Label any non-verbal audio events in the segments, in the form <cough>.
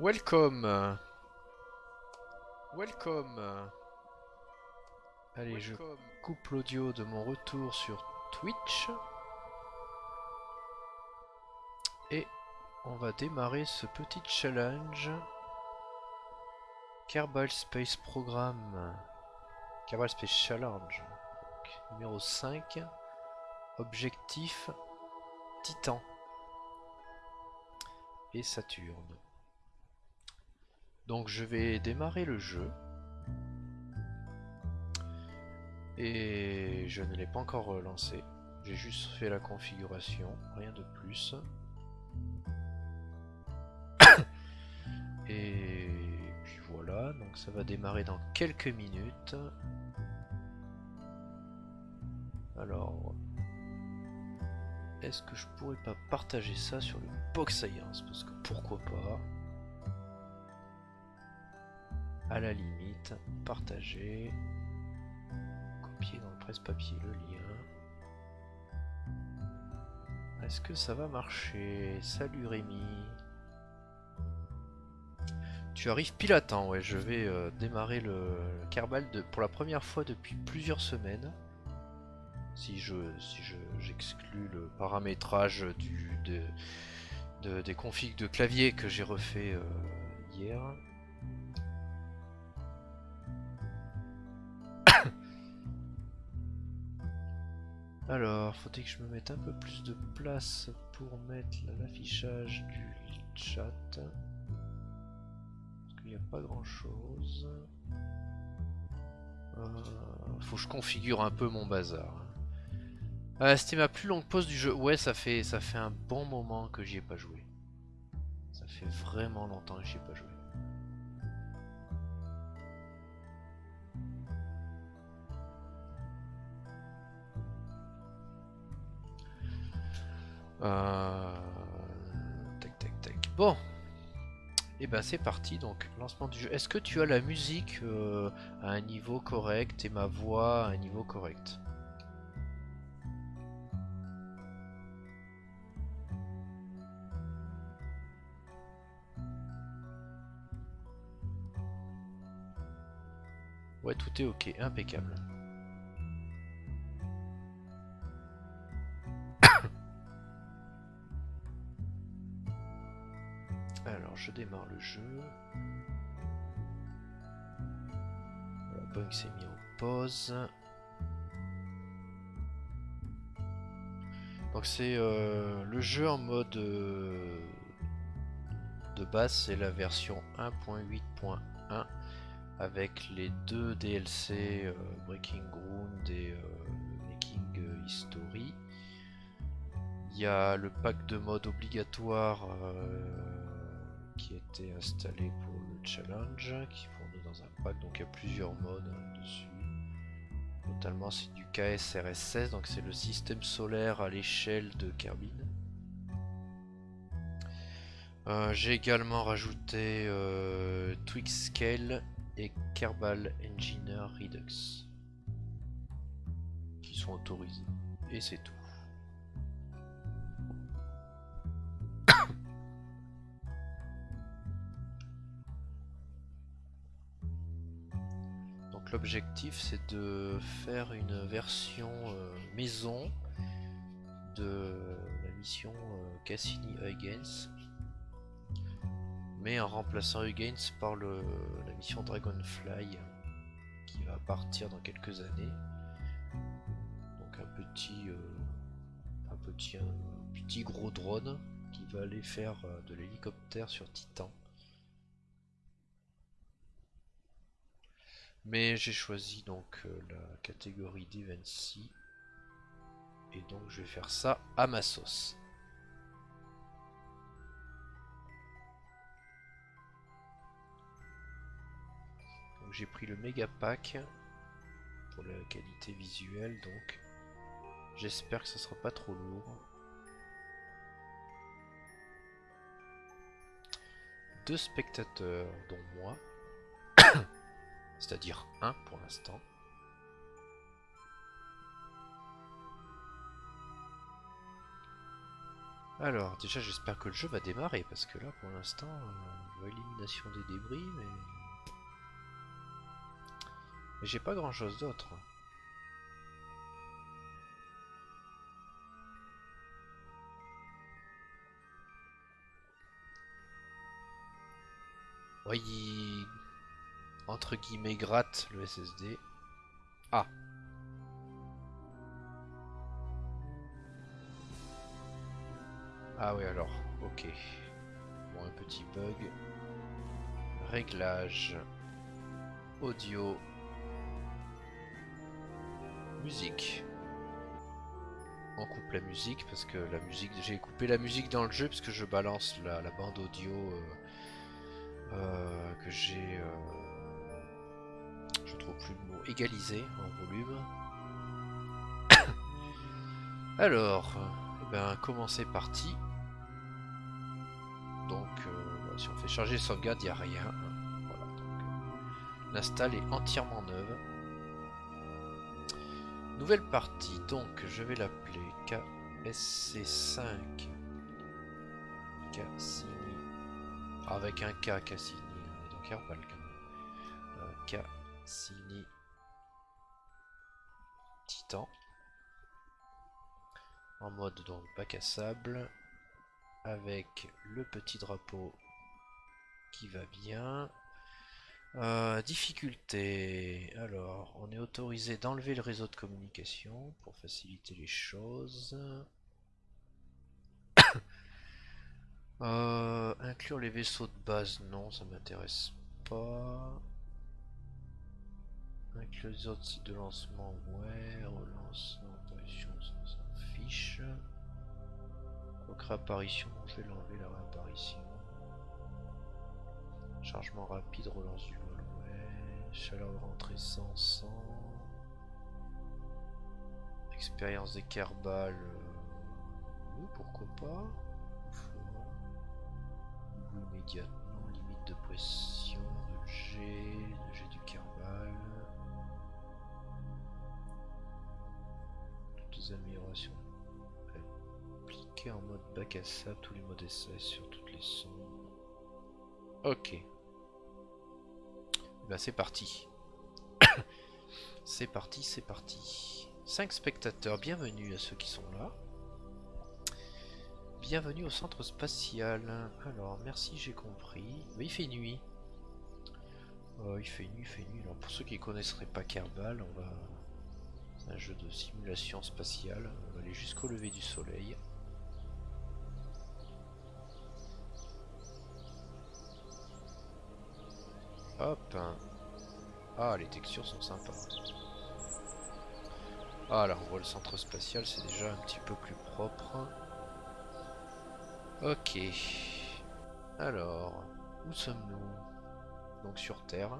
Welcome Welcome Allez, je coupe l'audio de mon retour sur Twitch. Et on va démarrer ce petit challenge. Kerbal Space Programme. Kerbal Space Challenge. numéro 5. Objectif Titan. Et Saturne. Donc je vais démarrer le jeu. Et je ne l'ai pas encore lancé. J'ai juste fait la configuration, rien de plus. <coughs> Et puis voilà, donc ça va démarrer dans quelques minutes. Alors, est-ce que je pourrais pas partager ça sur le Box Science? Parce que pourquoi pas? À la limite, partager dans le presse-papier le lien. Est-ce que ça va marcher? Salut Rémi. Tu arrives pile à temps, ouais, je vais euh, démarrer le, Kerbal pour la première fois depuis plusieurs semaines. Si je si j'exclus le paramétrage du, de, des configs de clavier que j'ai refait euh, hier. Alors, faudrait que je me mette un peu plus de place pour mettre l'affichage du chat. Parce qu'il n'y a pas grand chose. Euh, faut que je configure un peu mon bazar. Ah, c'était ma plus longue pause du jeu. Ouais, ça fait, ça fait un bon moment que j'y ai pas joué. Ça fait vraiment longtemps que j'y ai pas joué. Euh... Tac, tac, tac. Bon. Et eh ben c'est parti, donc lancement du jeu. Est-ce que tu as la musique euh, à un niveau correct et ma voix à un niveau correct? Ouais, tout est ok, impeccable. Je démarre le jeu. Voilà, Boeing s'est mis en pause. Donc c'est euh, le jeu en mode euh, de base, c'est la version 1.8.1 avec les deux DLC euh, Breaking Ground et Making History. Il y a le pack de mode obligatoire qui était installé pour le challenge, qui fournit dans un pack, donc il y a plusieurs modes dessus. Notamment c'est du KSRS-16, donc c'est le système solaire à l'échelle de Kerbin. Euh, j'ai également rajouté euh, Twix Scale et Kerbal Engineer Redux qui sont autorisés. Et c'est tout. L'objectif c'est de faire une version euh, maison de la mission euh, Cassini-Huygens mais en remplaçant Huygens par la mission Dragonfly qui va partir dans quelques années. Donc un petit euh, un petit un petit gros drone qui va aller faire de l'hélicoptère sur Titan Mais j'ai choisi donc euh, la catégorie d'Evency. Et donc je vais faire ça à ma sauce. j'ai pris le méga pack pour la qualité visuelle donc j'espère que ce sera pas trop lourd. Deux spectateurs dont moi c'est-à-dire 1 pour l'instant. Alors, déjà, j'espère que le jeu va démarrer, parce que là, pour l'instant, euh, élimination des débris, mais... Mais j'ai pas grand-chose d'autre. Ouais, il... Entre guillemets, gratte le SSD. Ah Ah oui alors, ok. Bon, un petit bug. Réglage. Audio. Musique. On coupe la musique parce que la musique, j'ai coupé la musique dans le jeu parce que je balance la, bande audio euh, euh, que j'ai, euh, je trouve plus le mot, égalisé en volume. <coughs> Alors, eh ben, commencer partie. Donc, euh, si on fait charger sauvegarde, il n'y a rien. Voilà, donc, l'install est entièrement neuve. Nouvelle partie, donc je vais l'appeler KSC5 Cassini. Avec un K Cassini, donc Herbal quand même. Cassini Titan. En mode donc bac à sable avec le petit drapeau qui va bien. Euh, difficulté. Alors, on est autorisé d'enlever le réseau de communication pour faciliter les choses. <coughs> Euh, inclure les vaisseaux de base, non, ça m'intéresse pas. Inclure les autres de lancement, ouais. Relance, apparition, ça s'en fiche. Donc réapparition, je vais l'enlever la réapparition. Chargement rapide, relance du vol, ouais. Chaleur de rentrée 100, 100. Expérience des Kerbal, euh, pourquoi pas. Niveau immédiatement, limite de pression, de G, Les améliorations en mode bac à sable, tous les modes essai sur toutes les sons. Ok. Bah <coughs> c'est parti. c'est parti, c'est parti. 5 spectateurs, bienvenue à ceux qui sont là. Bienvenue au centre spatial. Alors, merci, j'ai compris. Mais il fait nuit. Oh, il fait nuit, il fait nuit. Alors, pour ceux qui connaisseraient pas Kerbal, on va... Un jeu de simulation spatiale. On va aller jusqu'au lever du soleil. Hop. Ah, les textures sont sympas. Ah, là, on voit le centre spatial, c'est déjà un petit peu plus propre. Ok. Alors, où sommes-nous? Donc sur Terre.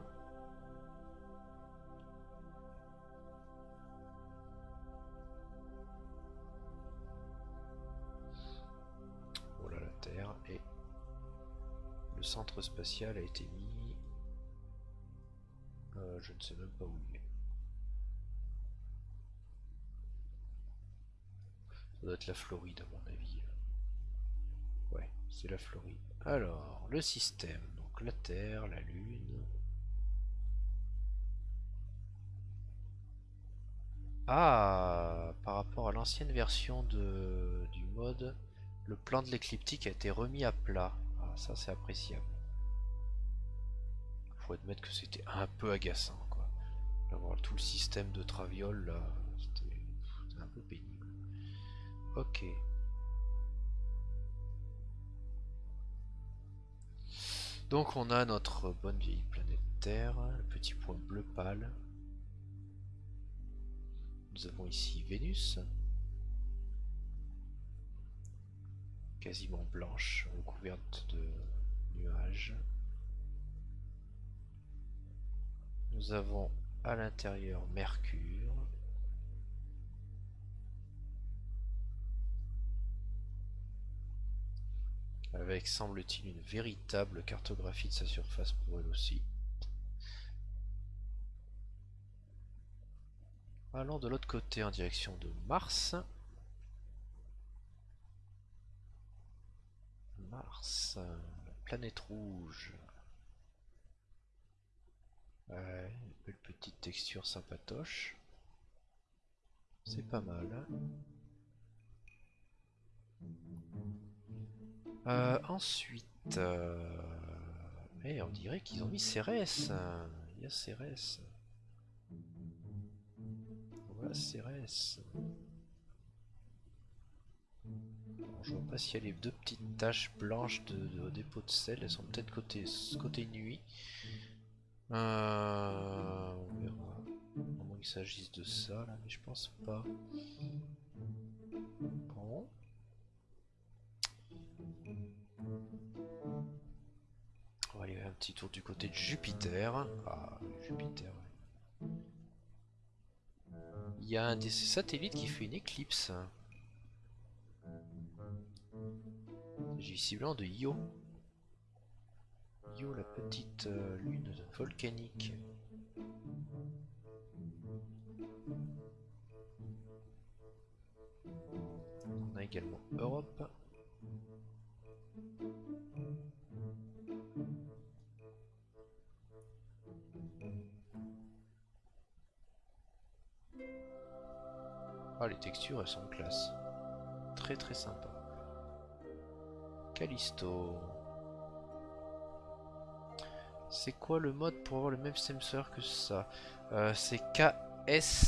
Et le centre spatial a été mis euh, je ne sais même pas où il est. Ça doit être la Floride à mon avis. Ouais, c'est la Floride. Alors, le système. Donc la Terre, la Lune. Ah, par rapport à l'ancienne version de, du mode, le plan de l'écliptique a été remis à plat. Ah, ça c'est appréciable admettre que c'était un peu agaçant quoi. D'avoir tout le système de traviole là, c'était un peu pénible. Ok. Donc on a notre bonne vieille planète Terre, le petit point bleu pâle. Nous avons ici Vénus. Quasiment blanche, recouverte de nuages. Nous avons à l'intérieur Mercure. Avec, semble-t-il, une véritable cartographie de sa surface pour elle aussi. Allons de l'autre côté en direction de Mars. Mars, la planète rouge. Ouais, une belle petite texture sympatoche. C'est pas mal. Euh, ensuite, euh, eh, on dirait qu'ils ont mis Cérès. Il y a Cérès. Voilà Cérès. Je vois pas s'il y a les deux petites taches blanches de, dépôt de sel. Elles sont peut-être côté, nuit. Euh, on verra. À moins qu'il s'agisse de ça, là, mais je pense pas. Bon. On va aller un petit tour du côté de Jupiter. Ah, Jupiter, Il y a un des satellites qui fait une éclipse. J'ai visiblement de Io. Io, la petite euh, lune volcanique. On a également Europe. Ah, les textures, elles sont classe. Très très sympa. C'est quoi le mode pour avoir le même sensor que ça? Euh, C'est KSRSS.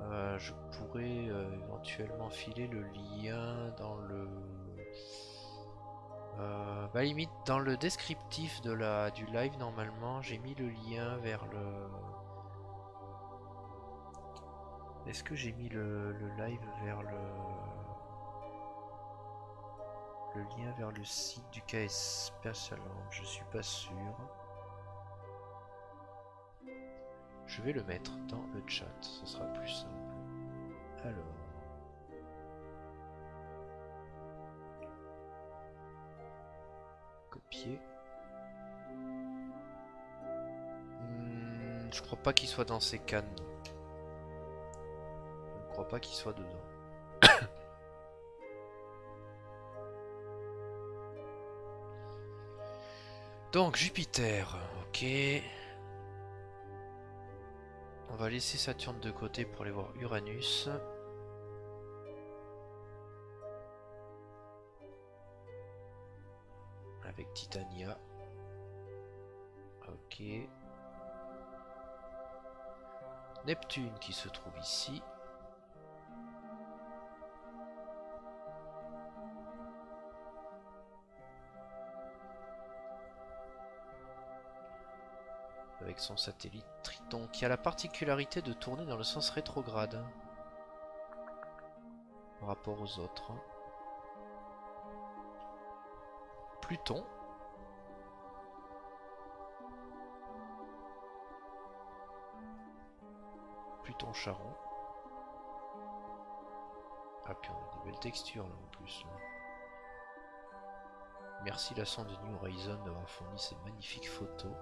Euh, je pourrais euh, éventuellement filer le lien dans le... bah limite dans le descriptif de la, du live normalement j'ai mis le lien vers le... Est-ce que j'ai mis le live vers le le lien vers le site du KS Persaland, je suis pas sûr. Je vais le mettre dans le chat, ce sera plus simple. Alors. Copier. Hmm, je crois pas qu'il soit dans ces cannes. Je ne crois pas qu'il soit dedans. Donc Jupiter, ok. On va laisser Saturne de côté pour aller voir Uranus. Avec Titania. Ok. Neptune qui se trouve ici. Son satellite Triton, qui a la particularité de tourner dans le sens rétrograde par rapport aux autres. Pluton. Pluton Charon. Ah puis on a des belles textures là en plus. Merci la sonde New Horizon d'avoir fourni ces magnifiques photos.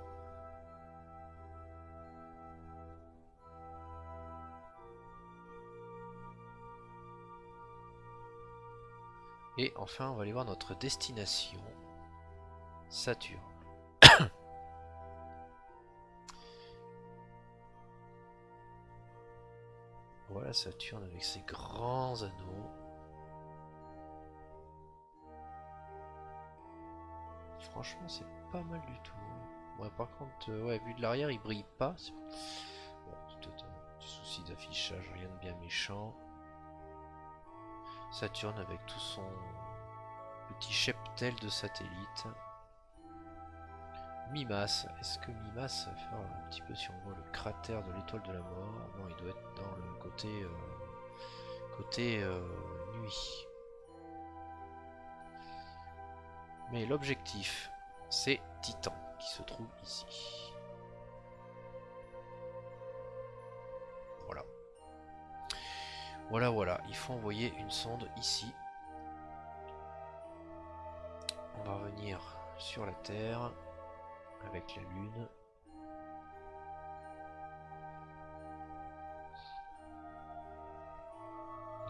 Et enfin, on va aller voir notre destination. Saturne. <coughs> voilà Saturne avec ses grands anneaux. Franchement, c'est pas mal du tout. Ouais, par contre, euh, ouais, vu de l'arrière, il brille pas. Bon, c'est peut-être un petit souci d'affichage, rien de bien méchant. Saturne avec tout son petit cheptel de satellites. Mimas, est-ce que Mimas va faire un petit peu si on voit le cratère de l'étoile de la mort Non, il doit être dans le côté euh, euh, nuit. Mais l'objectif, c'est Titan qui se trouve ici. Voilà, voilà, il faut envoyer une sonde ici. On va revenir sur la Terre avec la Lune.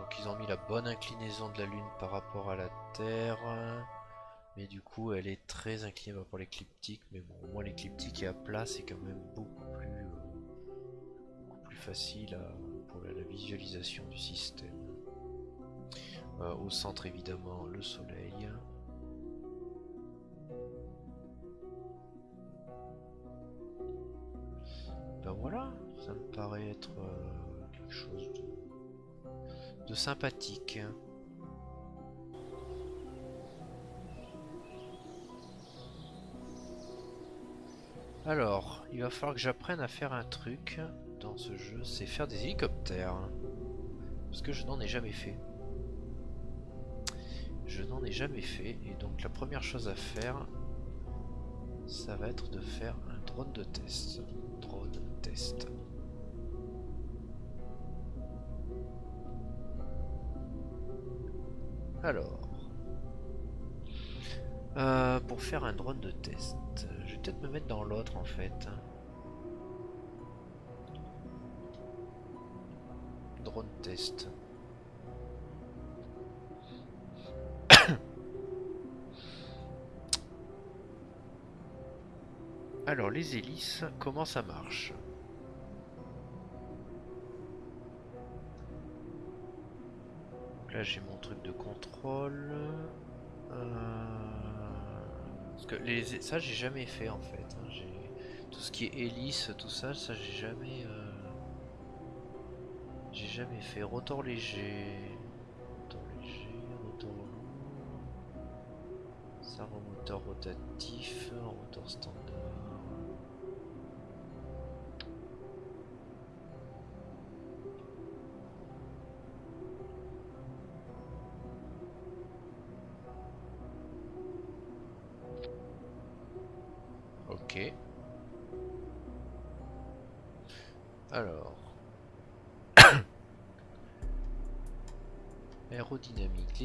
Donc ils ont mis la bonne inclinaison de la Lune par rapport à la Terre. Mais du coup elle est très inclinée pour l'écliptique. Mais bon, au moins l'écliptique est à plat, c'est quand même beaucoup plus, euh, facile la, visualisation du système. Euh, au centre évidemment le Soleil. Ben voilà, ça me paraît être euh, quelque chose de sympathique. Alors, il va falloir que j'apprenne à faire un truc dans ce jeu, c'est faire des hélicoptères. Parce que je n'en ai jamais fait. Je n'en ai jamais fait, et donc la première chose à faire, ça va être de faire un drone de test. Drone test. Alors, euh, pour faire un drone de test, je vais peut-être me mettre dans l'autre en fait. Drone test. <coughs> Alors les hélices, comment ça marche? Là j'ai mon truc de contrôle. Euh, parce que les... ça j'ai jamais fait en fait. Hein. Tout ce qui est hélice, tout ça, ça j'ai jamais... Euh, jamais fait. Rotor léger. Rotor léger, rotor lourd. Servomoteur rotatif, rotor standard.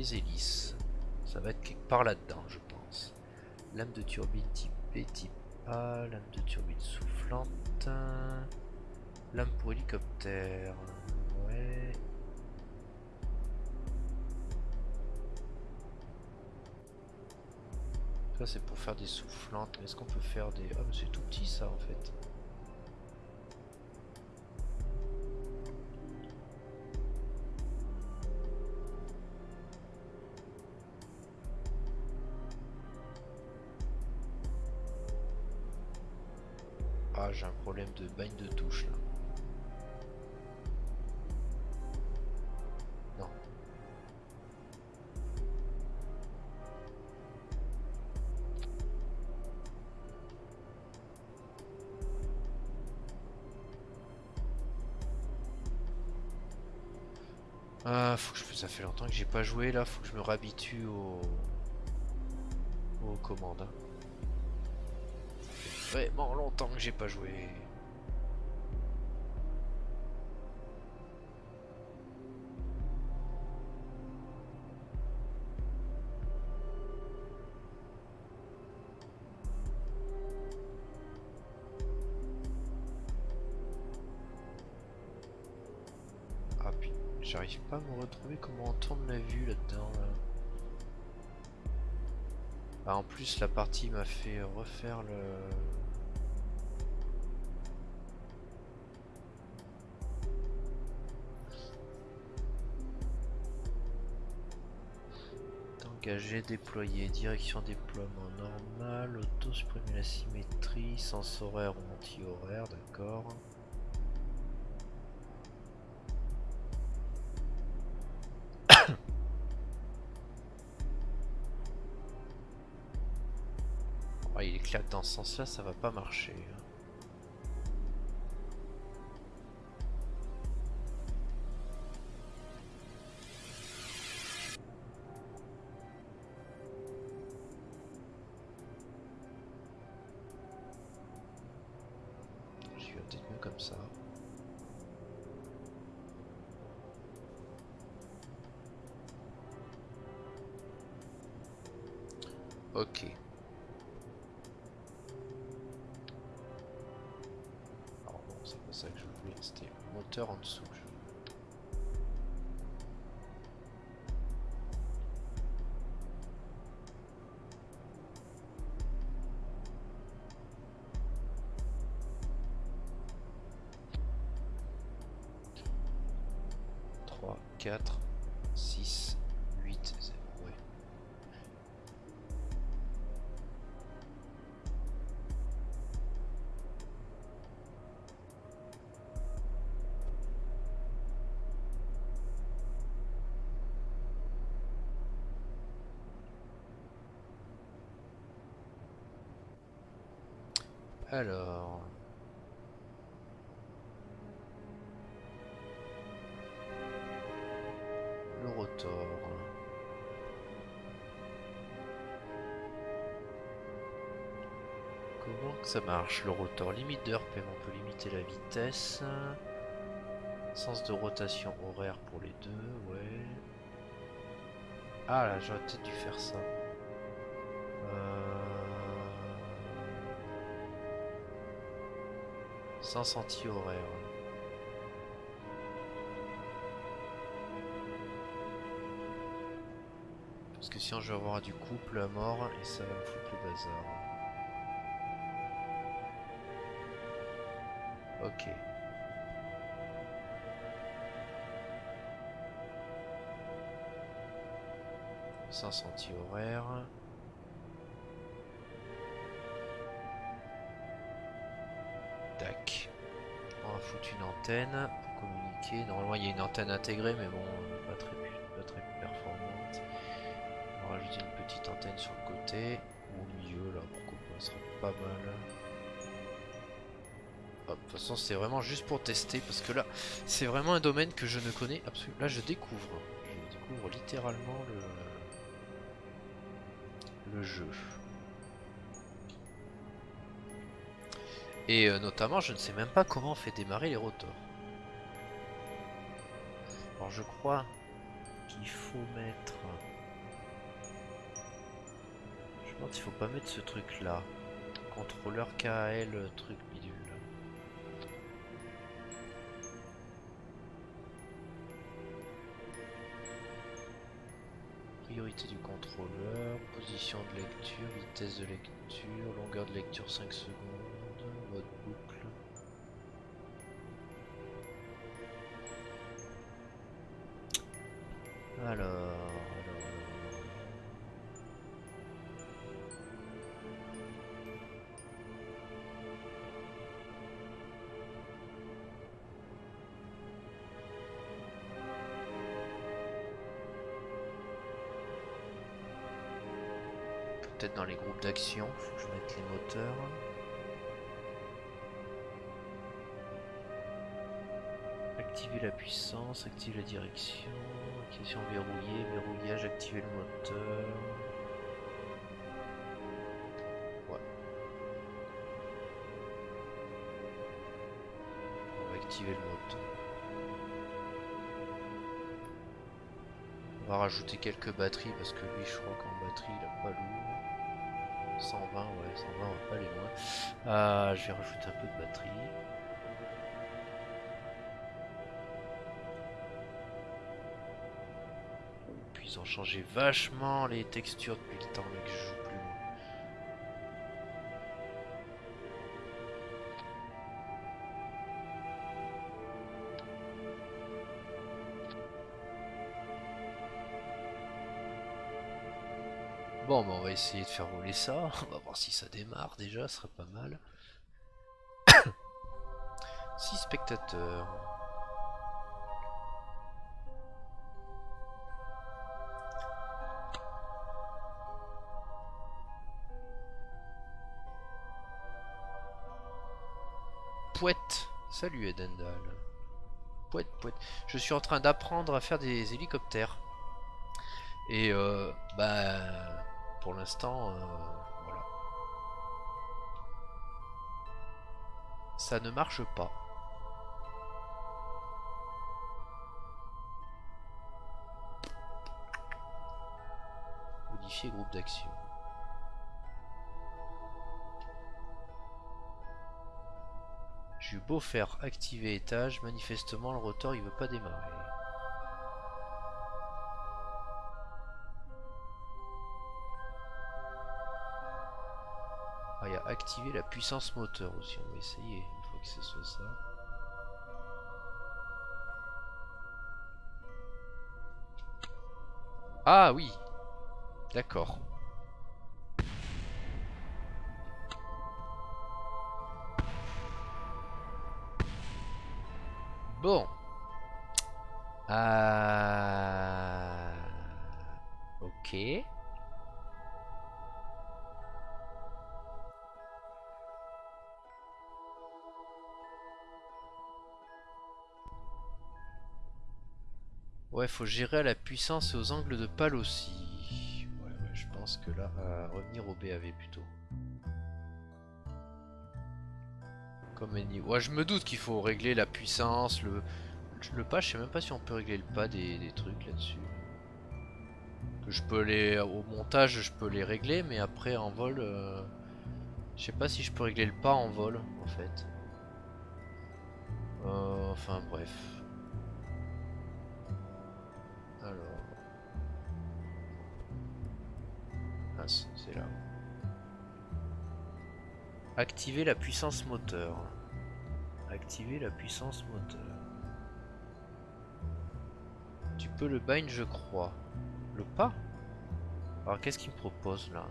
Hélices. Ça va être quelque part là-dedans, je pense. Lame de turbine type B, type A, lame de turbine soufflante. Lame pour hélicoptère. Ouais. Ça c'est pour faire des soufflantes, mais est-ce qu'on peut faire des... Ah mais c'est tout petit ça en fait. J'ai pas joué là, faut que je me réhabitue aux, commandes. Vraiment longtemps que j'ai pas joué. J'arrive pas à me retrouver comment tourne la vue là-dedans. Ah, en plus la partie m'a fait refaire le... Engager, déployer, direction déploiement normal, auto supprimer la symétrie, sens horaire ou anti-horaire, d'accord. Que dans ce sens là ça va pas marcher. Hein. Alors... Le rotor. Comment que ça marche le rotor? Limite de RPM, on peut limiter la vitesse. Sens de rotation horaire pour les deux, ouais. Ah là, j'aurais peut-être dû faire ça. Sens anti-horaire. Parce que sinon je vais avoir du couple à mort et ça va me foutre le bazar. Ok. Sens anti-horaire. Pour communiquer. Normalement il y a une antenne intégrée mais bon pas très, pas très performante. On va rajouter une petite antenne sur le côté. Ou au milieu là, pourquoi pas, ça sera pas mal. De toute façon c'est vraiment juste pour tester parce que là c'est vraiment un domaine que je ne connais absolument. Là je découvre. Je découvre littéralement le, le jeu. Et euh, notamment, je ne sais même pas comment on fait démarrer les rotors. Alors je crois qu'il faut mettre... Je pense qu'il faut pas mettre ce truc là. Contrôleur KL truc bidule. Priorité du contrôleur, position de lecture, vitesse de lecture, longueur de lecture 5 secondes le moteur. On va rajouter quelques batteries parce que lui je crois qu'en batterie il a pas lourd. 120 ouais 120 on va pas aller loin. Ah, je vais rajouter un peu de batterie. ils ont changé vachement les textures depuis le temps que va essayer de faire rouler ça. <laughs> On va voir si ça démarre déjà, ce serait pas mal. <coughs> 6 spectateurs. Pouette. Salut Edendal. Pouette, pouette. Je suis en train d'apprendre à faire des hélicoptères. Et euh, bah pour l'instant, euh, voilà. Ça ne marche pas. Modifier groupe d'action. J'ai beau faire activer étage, manifestement le rotor il veut pas démarrer. Activer la puissance moteur aussi, on va essayer une fois que ce soit ça. Ah oui. D'accord. Bon. Euh... Ok. Ouais, faut gérer à la puissance et aux angles de pale aussi. Ouais, ouais, je pense que là, revenir au BAV plutôt. Comme Any... Ouais, je me doute qu'il faut régler la puissance, le... Le pas, je sais même pas si on peut régler le pas des, trucs là-dessus. Que je peux les... Au montage, je peux les régler, mais après en vol... Euh, je sais pas si je peux régler le pas en vol, en fait. Euh, enfin, bref. Activer la puissance moteur. Activer la puissance moteur. Tu peux le bind, je crois. Le pas? Alors qu'est-ce qu'il me propose là?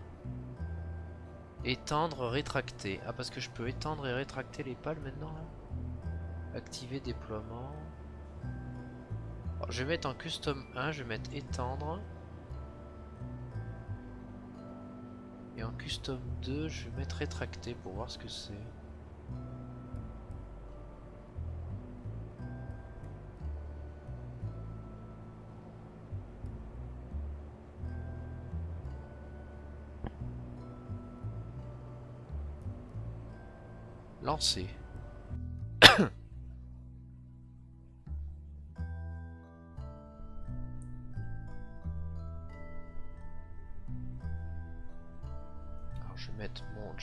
Étendre, rétracter. Ah parce que je peux étendre et rétracter les pales maintenant Activer déploiement. je vais mettre en custom 1, je vais mettre étendre. Et en custom 2, je vais mettre rétracté pour voir ce que c'est. Lancer.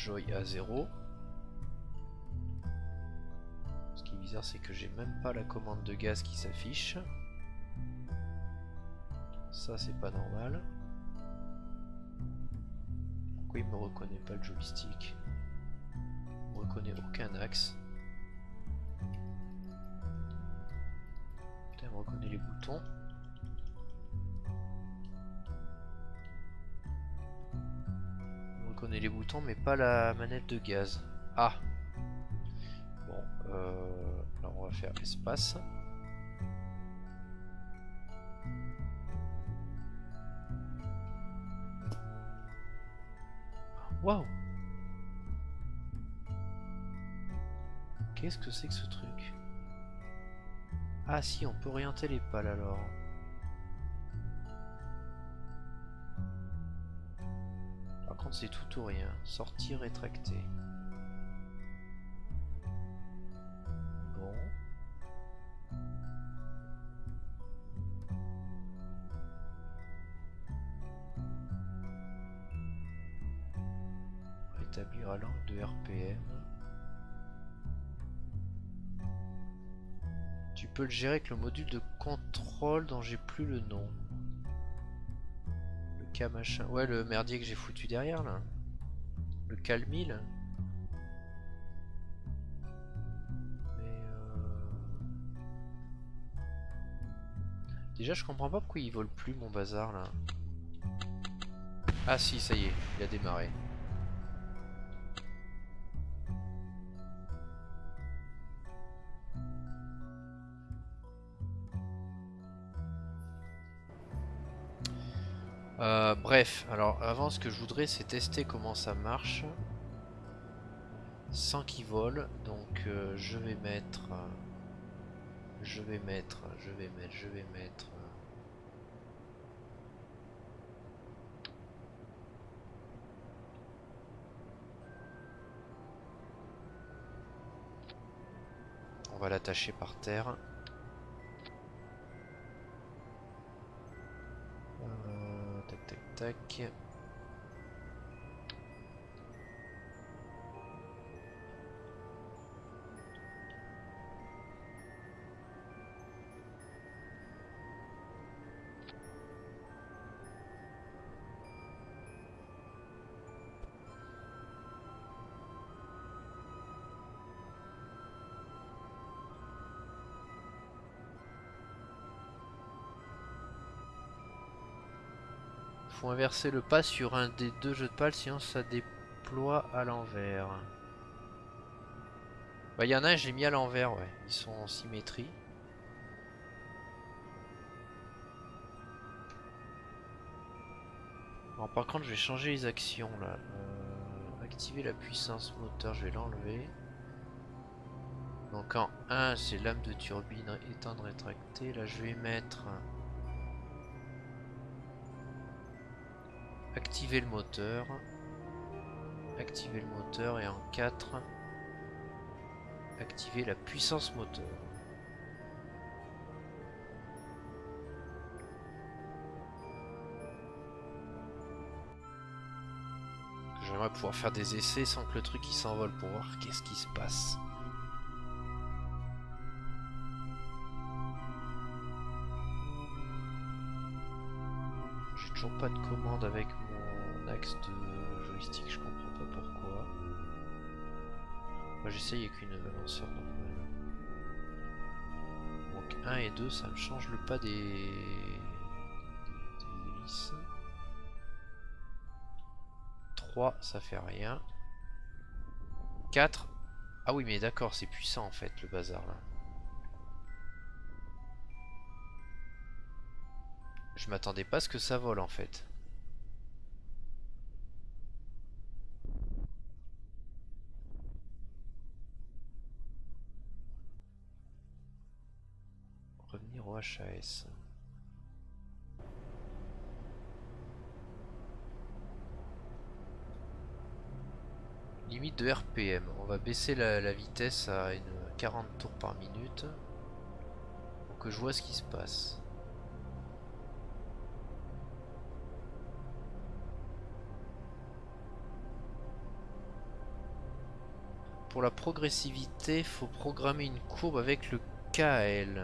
Joy à 0. Ce qui est bizarre, c'est que j'ai même pas la commande de gaz qui s'affiche. Ça, c'est pas normal. Pourquoi il me reconnaît pas le joystick? Il me reconnaît aucun axe. il me reconnaît les boutons. Les boutons mais pas la manette de gaz. Ah Bon, euh, on va faire espace. Waouh Qu'est-ce que c'est que ce truc? Ah si, on peut orienter les pales alors. C'est tout ou rien. Sortir, rétracter. Bon. Rétablir à l'angle de RPM. Tu peux le gérer avec le module de contrôle dont j'ai plus le nom Ouais, le merdier que j'ai foutu derrière là. Le calmil. Mais euh... Déjà, je comprends pas pourquoi il vole plus mon bazar là. Ah si, ça y est, il a démarré. Bref, alors avant ce que je voudrais c'est tester comment ça marche sans qu'il vole. Donc euh, je vais mettre, je vais mettre, je vais mettre, je vais mettre. On va l'attacher par terre. Tac. Inverser le pas sur un des deux jeux de pales, sinon ça déploie à l'envers. Bah, il y en a un, j'ai mis à l'envers, ouais. Ils sont en symétrie. Alors, par contre, je vais changer les actions là. Euh, activer la puissance moteur, je vais l'enlever. Donc en 1, c'est lame de turbine éteindre rétractée. Là, je vais mettre activer le moteur. Activer le moteur et en 4 activer la puissance moteur. J'aimerais pouvoir faire des essais sans que le truc s'envole pour voir qu'est-ce qui se passe. J'ai toujours pas de commande avec axe de joystick, je comprends pas pourquoi. Moi j'essaye avec une lanceur normale. Donc 1 et 2 ça me change le pas des, des hélices. 3 ça fait rien. 4 Ah oui mais d'accord c'est puissant en fait le bazar là. Je m'attendais pas à ce que ça vole en fait. HAS. Limite de RPM. On va baisser la, vitesse à une 40 tours par minute. Pour que je vois ce qui se passe. Pour la progressivité, faut programmer une courbe avec le KL.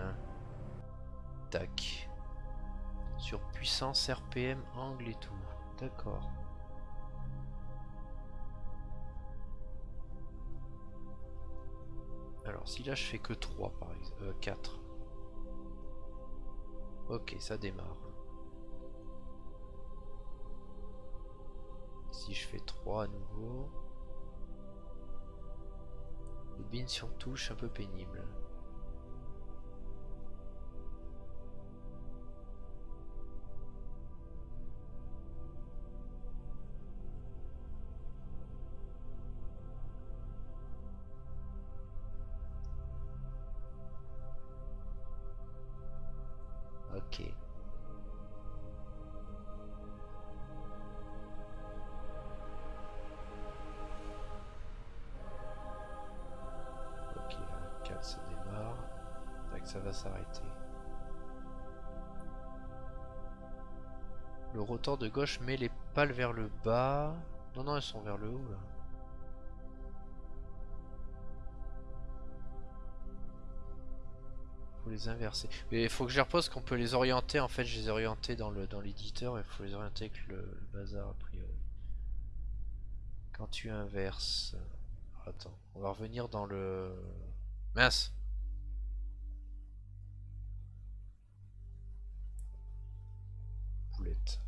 Sur puissance, RPM, angle et tout. D'accord. Alors si là je fais que 3 par exemple, euh, 4. Ok, ça démarre. Si je fais 3 à nouveau. Bobine sur touche, un peu pénible. De gauche met les pales vers le bas. Non, non, elles sont vers le haut là. Faut les inverser. Mais il faut que je repose qu'on peut les orienter. En fait, je les ai orientés dans le dans l'éditeur. Il faut les orienter avec le, le, bazar a priori. Quand tu inverses. Attends, on va revenir dans le. Mince. Boulette.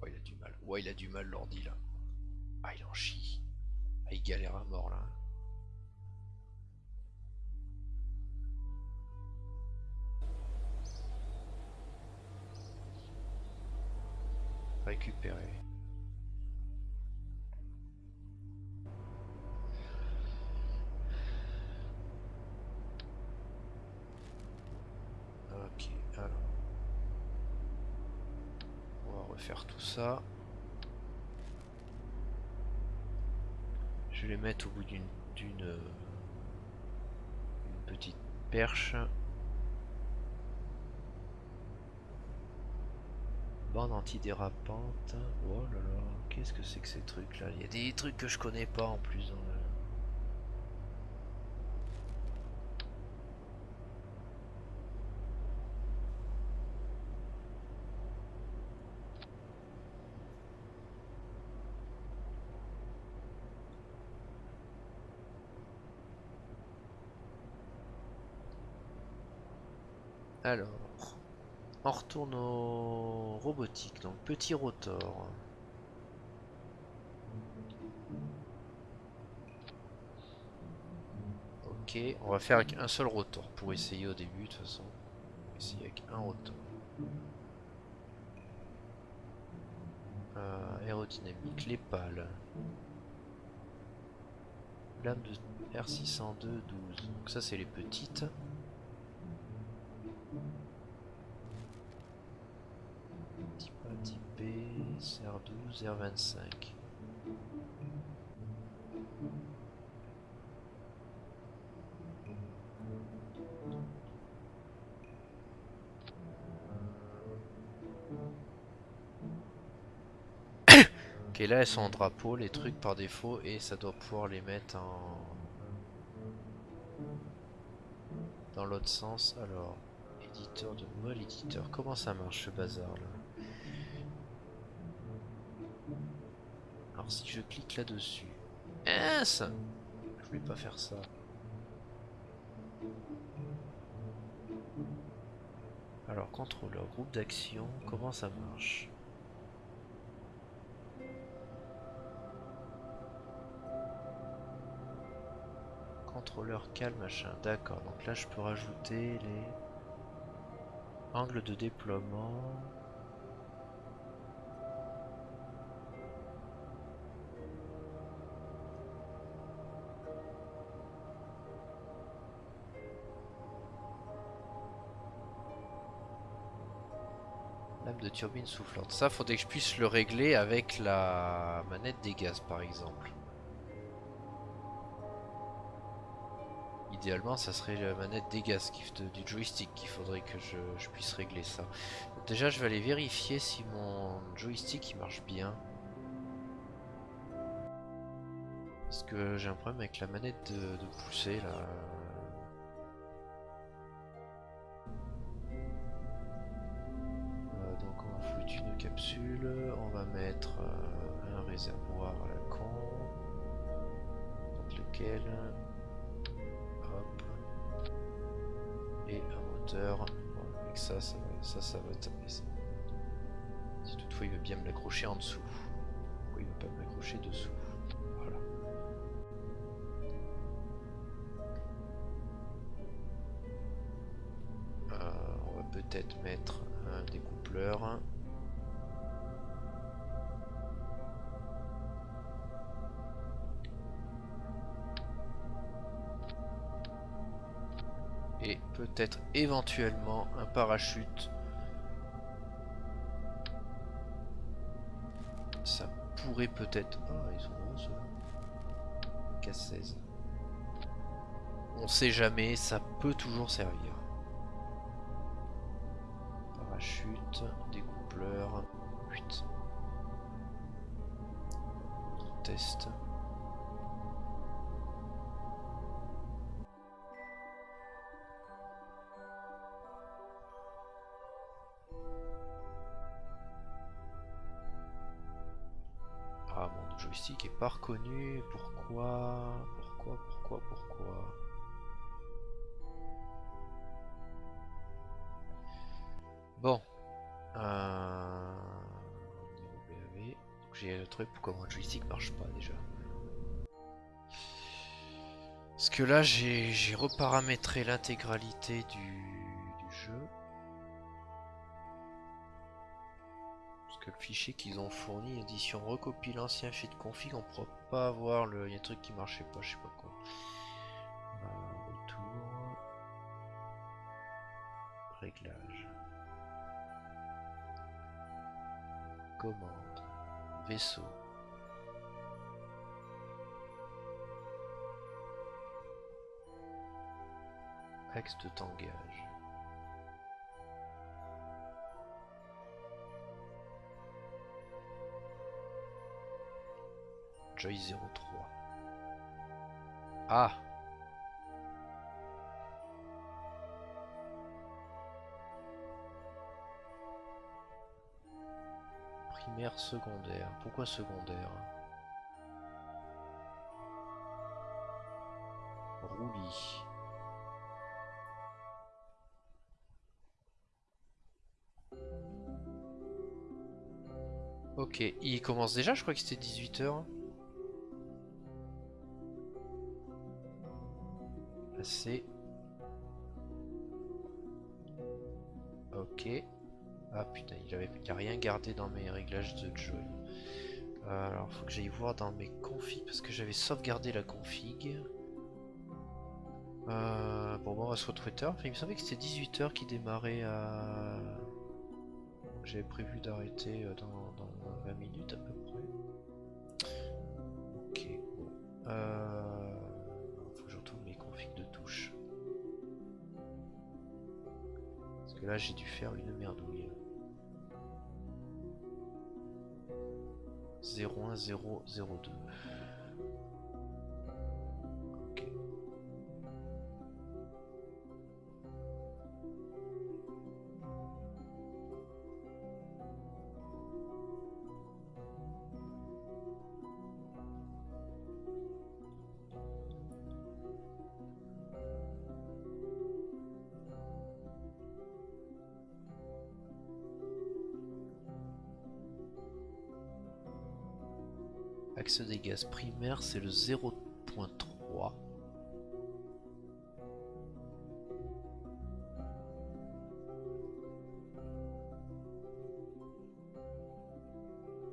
Ouais, il a du mal. Ouais, il a du mal l'ordi là. Ah, il en chie. Ah, il galère à mort là. récupérer. Ok, alors. On va refaire tout ça. Vais les mettre au bout d'une d'une petite perche. Bande antidérapante. Oh là là, qu'est-ce que c'est que ces trucs là Il y a des trucs que je connais pas en plus. Alors, On retourne au robotique, donc petit rotor. Ok, on va faire avec un seul rotor pour essayer au début de toute façon. On va essayer avec un rotor. Euh, aérodynamique, les pales. Lame de R602 12. Donc ça c'est les petites. Type A, type B, R12, R25. <coughs> Ok, là elles sont en drapeau, les trucs par défaut, et ça doit pouvoir les mettre en... Dans l'autre sens, alors... Éditeur de mol, éditeur, comment ça marche ce bazar là? Alors si je clique là-dessus... Ça Je voulais pas faire ça. Alors, contrôleur, groupe d'action, comment ça marche? Contrôleur calme machin. D'accord, donc là je peux rajouter les angles de déploiement. Turbine soufflante. Ça, faudrait que je puisse le régler avec la manette des gaz, par exemple. idéalement ça serait la manette des gaz du joystick qu'il faudrait que je, puisse régler ça. déjà je vais aller vérifier si mon joystick il marche bien. Parce que j'ai un problème avec la manette de pousser là. Réservoir à la con. Lequel et un moteur. avec ça, ça ça, ça va ça. Si toutefois il veut bien me l'accrocher en dessous. Pourquoi il veut pas me l'accrocher dessous? Voilà. Euh, on va peut-être mettre un découpleur. Peut-être éventuellement un parachute. Ça pourrait peut-être... Ah, ils sont bons ceux K16. On sait jamais, ça peut toujours servir. Parachute, découpleur, 8. Qui est pas reconnu. Pourquoi Pourquoi Pourquoi Pourquoi? Bon. Euh... J'ai le truc pourquoi mon joystick marche pas déjà. Parce que là j'ai reparamétré l'intégralité du jeu. Le fichier qu'ils ont fourni, édition recopie l'ancien fichier de config, on pourra pas avoir le. Y a un truc qui marchait pas, je sais pas quoi. Euh, retour. Réglage. Commande. Vaisseau. Axe de tangage. Joy 03. Ah Primaire, secondaire. Pourquoi secondaire? Roulis. Ok, il commence déjà, je crois que c'était 18h. Assez. Ok. Ah putain, a rien gardé dans mes réglages de joy. Euh, alors faut que j'aille voir dans mes configs parce que j'avais sauvegardé la config. Bon, bon, on va se retrouver tard. il me semblait que c'était 18h qui démarrait. J'avais prévu d'arrêter euh, dans, 20 minutes à peu près. Ok. Euh... là j'ai dû faire une merdouille. 01002. Gaz primaires, c'est le 0.3.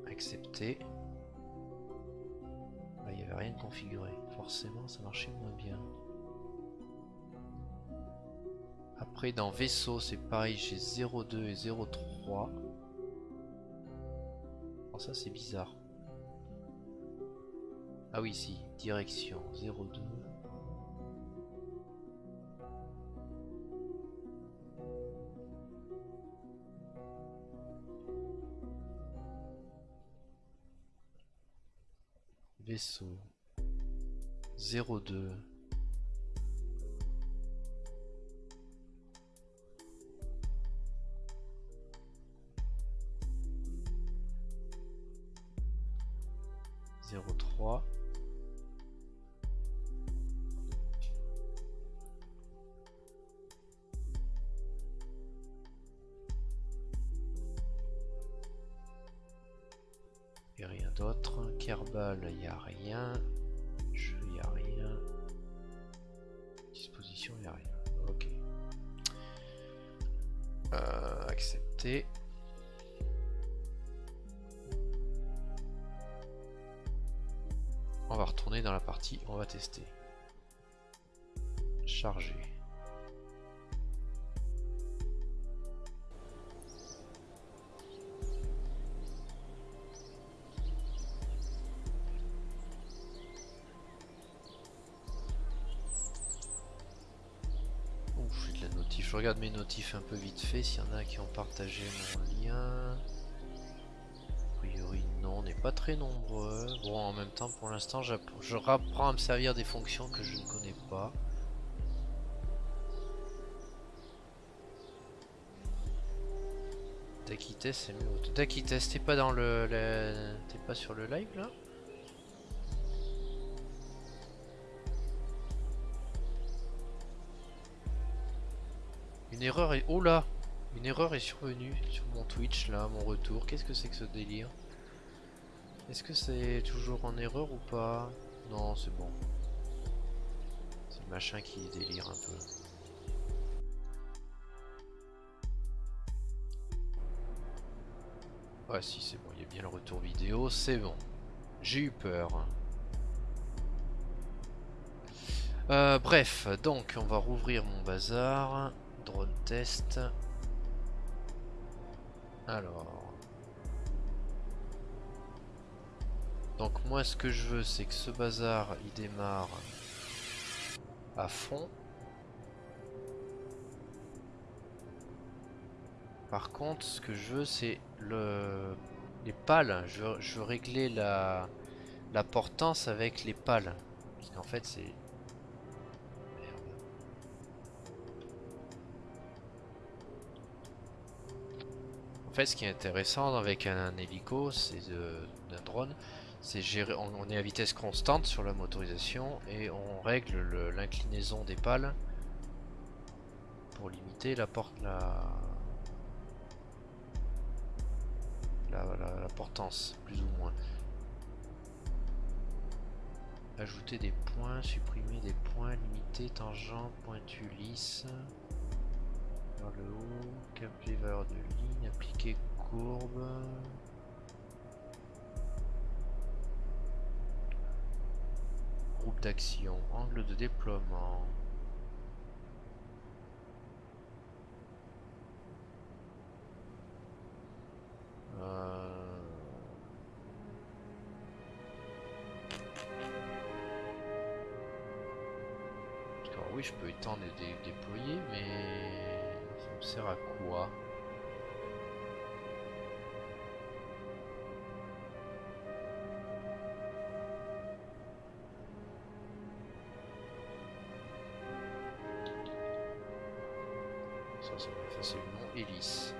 Accepté. il n'y avait rien de configuré. Forcément, ça marchait moins bien. Après, dans vaisseau, c'est pareil, j'ai 0.2 et 0.3. ça, c'est bizarre. Ah oui, si, direction 02. Vaisseau 02. Tester. Charger. je regarde mes notifs un peu vite fait, s'il y en a qui ont partagé mon lien. Pas très nombreux. Bon en même temps pour l'instant je reprends à me servir des fonctions que je ne connais pas. Dakites c'est mieux. Dakites t'es pas dans le... T'es pas sur le live là? Une erreur est... Oh là Une erreur est survenue sur mon Twitch là, mon retour. Qu'est-ce que c'est que ce délire? Est-ce que c'est toujours en erreur ou pas Non, c'est bon. C'est le machin qui délire un peu. Ouais, si, c'est bon, il y a bien le retour vidéo, c'est bon. J'ai eu peur. Euh, bref, donc on va rouvrir mon bazar. Drone test. Alors. Donc moi ce que je veux c'est que ce bazar il démarre à fond. Par contre ce que je veux c'est le les pales. Je veux, régler la, la portance avec les pales. Parce qu'en fait c'est En fait, ce qui est intéressant avec un, hélico, c'est d'un drone, c'est. On, est à vitesse constante sur la motorisation et on règle l'inclinaison des pales pour limiter la porte, la, la, portance, plus ou moins. Ajouter des points, supprimer des points, limiter, tangent, pointu, lisse. Vers le haut, cap les valeurs de ligne, appliquer courbe. Groupe d'action, angle de déploiement. Euh... Alors oui, je peux étendre et déployer, mais ça me sert à quoi? Ça va facilement hélice.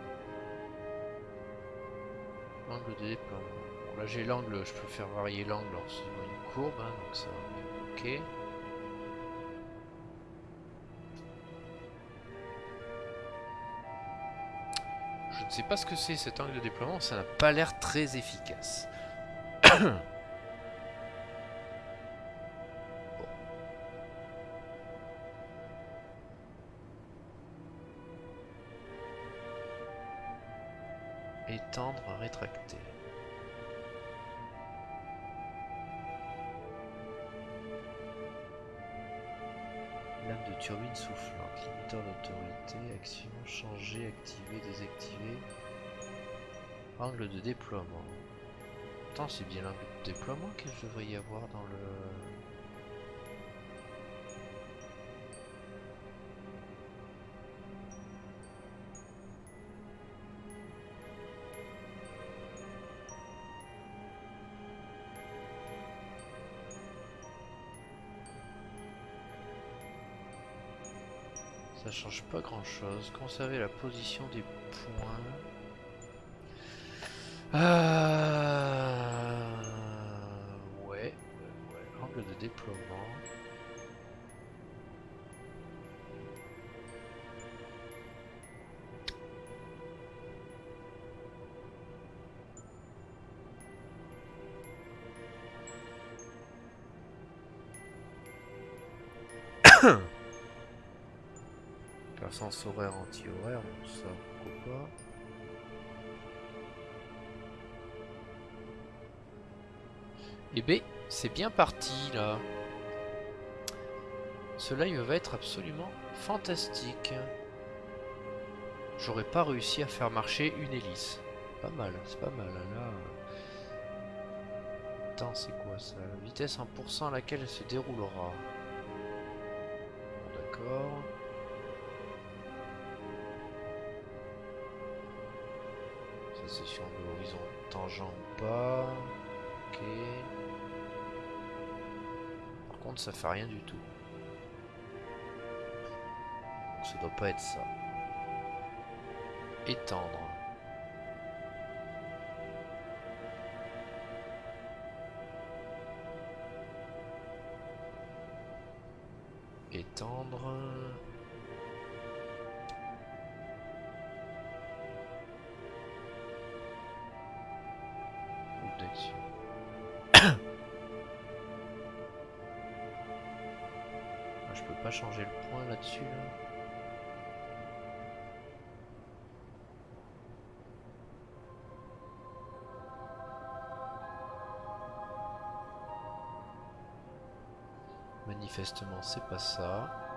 Angle de déploiement. Bon, là j'ai l'angle, je peux faire varier l'angle en suivant une courbe, hein, donc ça ok. Je ne sais pas ce que c'est cet angle de déploiement, ça n'a pas l'air très efficace. <clears throat> Étendre, rétracter. Lame de turbine soufflante, limiteur d'autorité, action, changer, activer, désactiver. Angle de déploiement. Attends, c'est bien l'angle de déploiement que je devrais y avoir dans le... change pas grand chose. Conserver la position des points. Sens horaire anti-horaire, ça pourquoi pas. Et eh B, ben, c'est bien parti là. Ce live va être absolument fantastique. J'aurais pas réussi à faire marcher une hélice. Pas mal, c'est pas mal. Hein, là. C'est quoi ça? Vitesse 1% à laquelle elle se déroulera. D'accord. Tangent ou pas. Ok. Par contre, ça fait rien du tout. Donc, ça doit pas être ça. Étendre. Manifestement, c'est pas ça.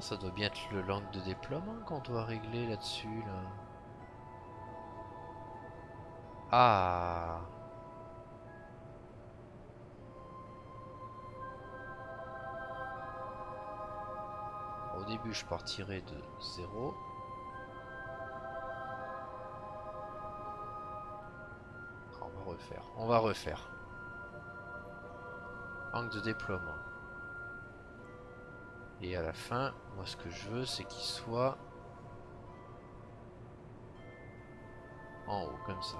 Ça doit bien être le langue de déploiement qu'on doit régler là-dessus, là. Ah Au début, je partirai de 0. On va refaire. On va refaire. Angle de déploiement. Et à la fin, moi ce que je veux, c'est qu'il soit en haut, comme ça.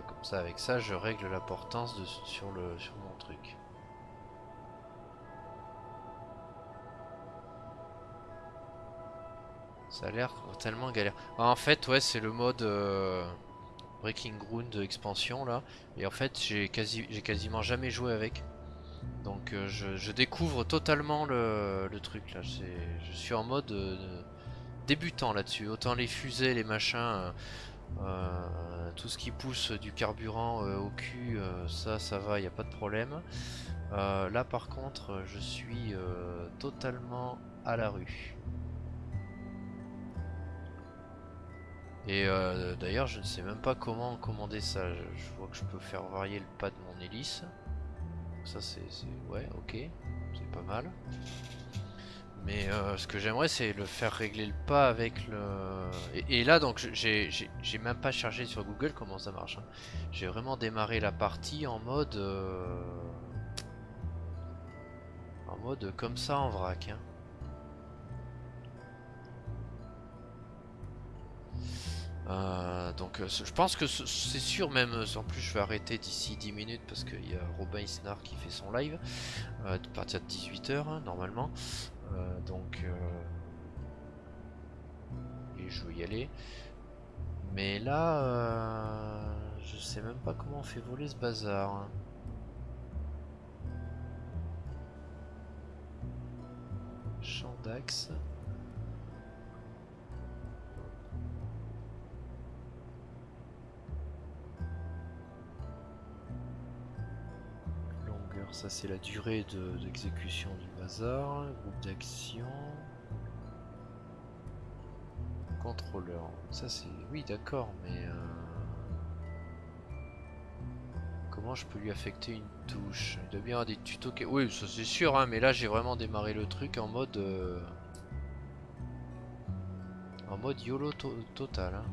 comme ça, avec ça, je règle la portance sur, le, sur mon truc. Ça a l'air tellement galère. En fait, ouais, c'est le mode euh, Breaking Ground expansion là. Et en fait, j'ai quasi, quasiment jamais joué avec. Donc euh, je, découvre totalement le, truc là. Je suis en mode euh, débutant là-dessus. Autant les fusées, les machins, tout ce qui pousse du carburant au cul, ça, ça va, il n'y a pas de problème. là par contre, je suis totalement à la rue. Et euh, d'ailleurs, je ne sais même pas comment commander ça. Je, vois que je peux faire varier le pas de mon hélice. Ça, c'est... Ouais, ok. C'est pas mal. Mais euh, ce que j'aimerais, c'est le faire régler le pas avec le... Et, là, donc, j'ai même pas chargé sur Google comment ça marche. Hein. J'ai vraiment démarré la partie en mode... Euh, en mode comme ça en vrac. Hein. Euh, donc euh, je pense que c'est sûr même, euh, en plus je vais arrêter d'ici 10 minutes parce qu'il y a Robin Isnar qui fait son live à partir de 18h hein, normalement. donc et je vais y aller. Mais là, je sais même pas comment on fait voler ce bazar. Hein. Champ d'axe. Ça c'est la durée d'exécution du bazar, groupe d'action, contrôleur. Ça c'est... Oui d'accord, mais... Euh, comment je peux lui affecter une touche? Il doit bien avoir des tutos... Oui, ça c'est sûr, hein, mais là j'ai vraiment démarré le truc en mode... Euh, en mode YOLO total. Hein.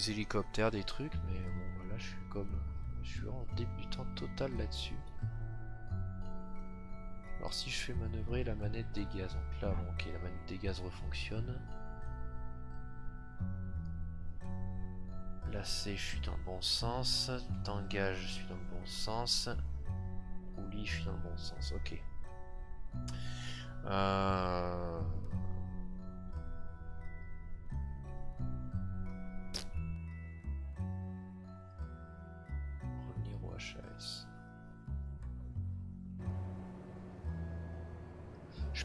Des hélicoptères, des trucs, mais bon voilà, je suis comme je suis en débutant total là-dessus. Alors si je fais manœuvrer la manette des gaz, donc là bon, ok la manette des gaz refonctionne. Là c'est je suis dans le bon sens, tangage je suis dans le bon sens, roulis je suis dans le bon sens, ok. Euh...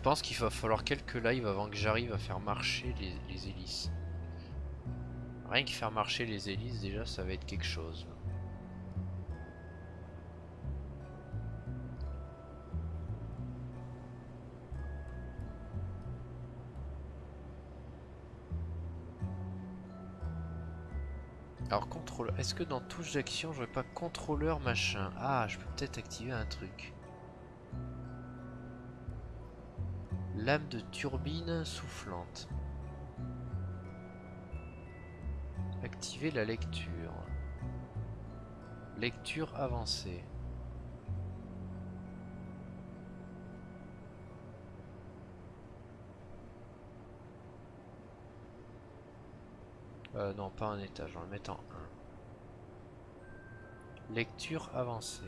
pense qu'il va falloir quelques lives avant que j'arrive à faire marcher les, hélices. Rien que faire marcher les hélices déjà ça va être quelque chose. Alors contrôleur, est-ce que dans touche d'action j'aurais pas contrôleur machin? Ah je peux peut-être activer un truc. Lame de turbine soufflante. Activer la lecture. Lecture avancée. Euh, non, pas un étage, on va le mettre en 1. Lecture avancée.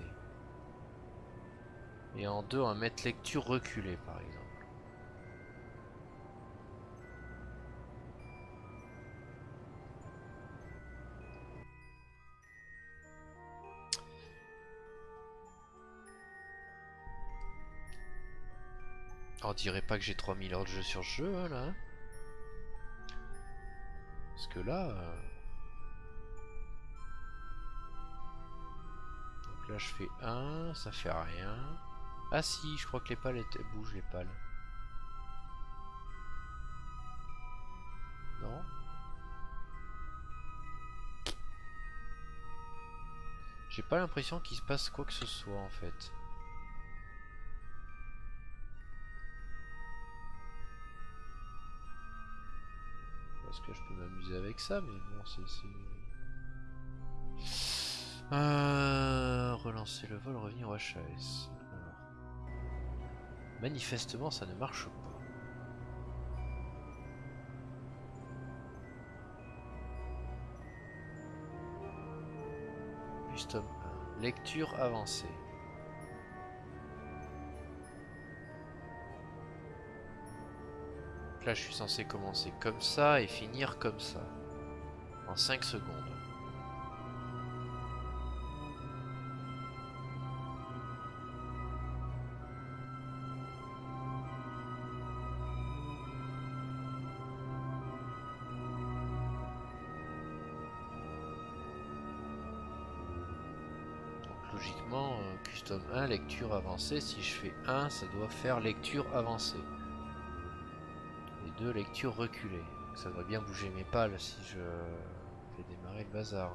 Et en 2, on va mettre lecture reculée par exemple. Dirait pas que j'ai 3000 heures de jeu sur ce jeu hein, là. Parce que là... Euh, Donc là je fais 1, ça fait rien. Ah si, je crois que les pales bougent les pales. Non J'ai pas l'impression qu'il se passe quoi que ce soit en fait. Parce que je peux m'amuser avec ça, mais bon, c'est... Euh, relancer le vol, revenir au HAS. Manifestement, ça ne marche pas. 1. Lecture avancée. Là, je suis censé commencer comme ça et finir comme ça. En 5 secondes. logiquement, euh, custom 1, lecture avancée, si je fais 1, ça doit faire lecture avancée de lecture reculée. Ça devrait bien bouger mes pales si je fais démarrer le bazar.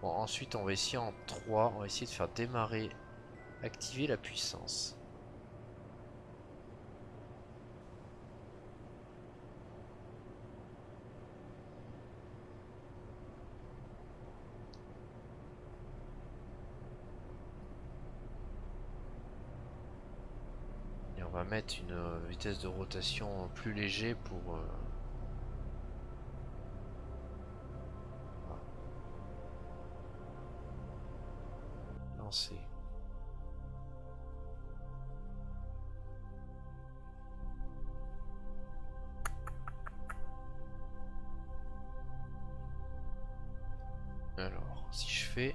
Bon, ensuite on va essayer en 3, on va essayer de faire démarrer, activer la puissance. Mettre une euh, vitesse de rotation plus léger pour euh, lancer. Alors, si je fais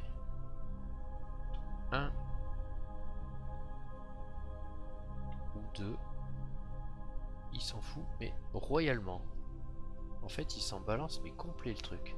En fait, il s'en balance, mais complet le truc.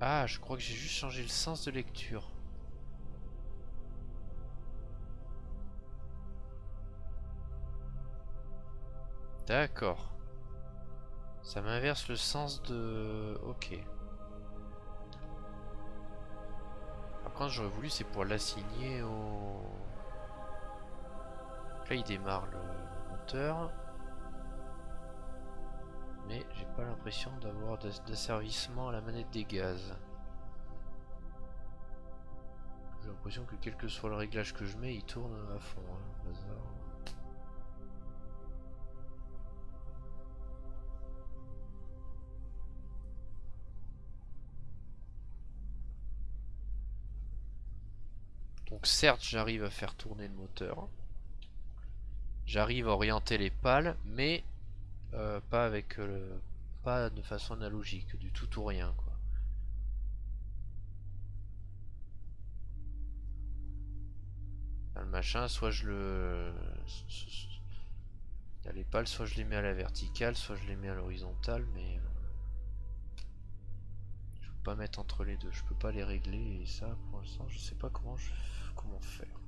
Ah, je crois que j'ai juste changé le sens de lecture. D'accord. Ça m'inverse le sens de... Ok. Par contre, j'aurais voulu, c'est pour l'assigner au... Là, il démarre le moteur. Mais j'ai pas l'impression d'avoir d'asservissement à la manette des gaz. J'ai l'impression que quel que soit le réglage que je mets, il tourne à fond. Hein, Certes j'arrive à faire tourner le moteur. J'arrive à orienter les pales, mais euh, pas avec euh, pas de façon analogique, du tout ou rien quoi. le machin, soit je le... Les pales, soit je les mets à la verticale, soit je les mets à l'horizontale, mais... Euh, je peux pas mettre entre les deux, je peux pas les régler, et ça, pour l'instant, je sais pas comment, je... comment faire.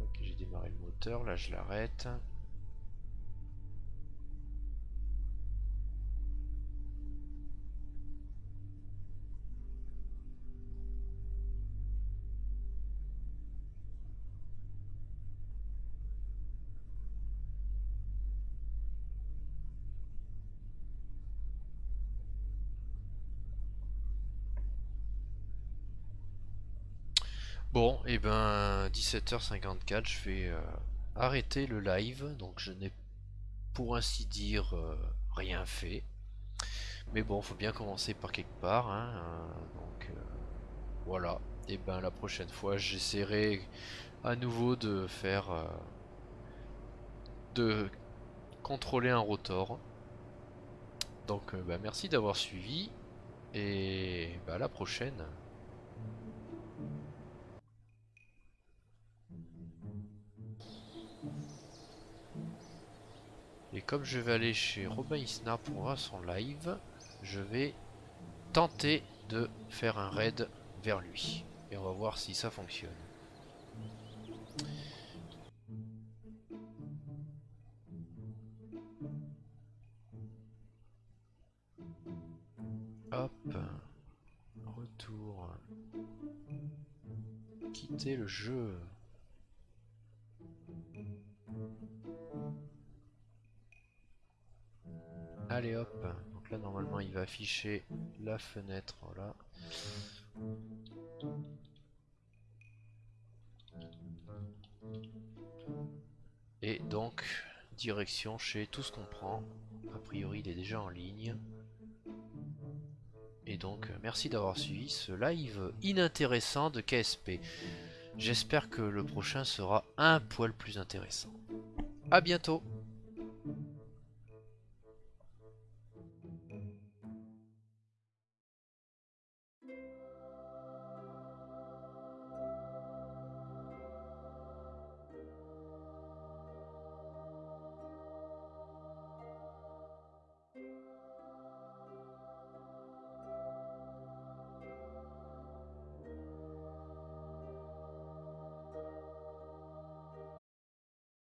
Ok, j'ai démarré le moteur, là je l'arrête. Bon, et eh ben 17h54, je vais euh, arrêter le live, donc je n'ai pour ainsi dire euh, rien fait. Mais bon, faut bien commencer par quelque part, hein, euh, donc voilà. et ben la prochaine fois j'essaierai à nouveau de faire de contrôler un rotor. Donc bah, merci d'avoir suivi et bah, à la prochaine. Et comme je vais aller chez Robin Isnar pour voir son live, je vais tenter de faire un raid vers lui. Et on va voir si ça fonctionne. Hop. Retour. Quitter le jeu. Allez hop, donc là normalement il va afficher la fenêtre. Et donc, direction chez tout ce qu'on prend. A priori il est déjà en ligne. Et donc, merci d'avoir suivi ce live inintéressant de KSP. J'espère que le prochain sera un poil plus intéressant. A bientôt